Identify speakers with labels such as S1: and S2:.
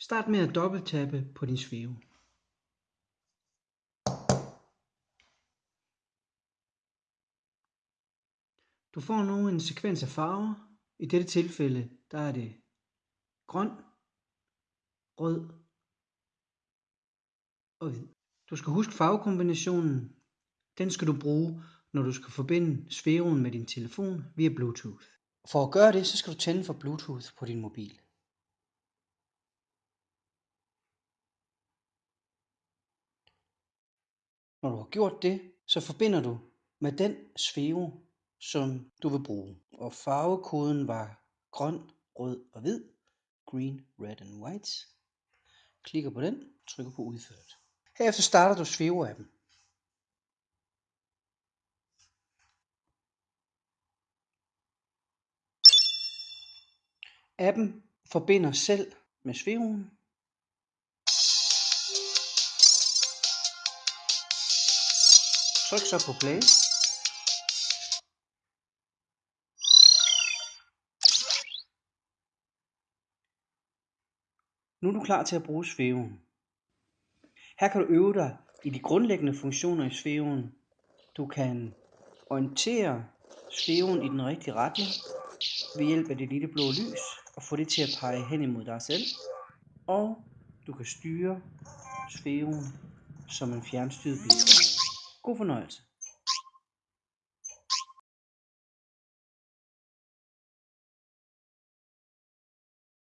S1: Start med at dobbelttappe på din svæve. Du får nu en sekvens af farver. I dette tilfælde der er det grøn, rød og hvid. Du skal huske farvekombinationen. Den skal du bruge, når du skal forbinde sfæren med din telefon via Bluetooth. For at gøre det, så skal du tænde for Bluetooth på din mobil. Når du har gjort det, så forbinder du med den sfære, som du vil bruge. Og farvekoden var grøn, rød og hvid. Green, red and white. Klikker på den, trykker på udført. Herefter starter du sfære-appen. Appen forbinder selv med sfæren. Tryk så på play. Nu er du klar til at bruge svæven. Her kan du øve dig i de grundlæggende funktioner i svæven. Du kan orientere svæven i den rigtige retning ved hjælp af det lille blå lys og få det til at pege hen imod dig selv. Og du kan styre svæven som en fjernstyret bil. God fornøjelse.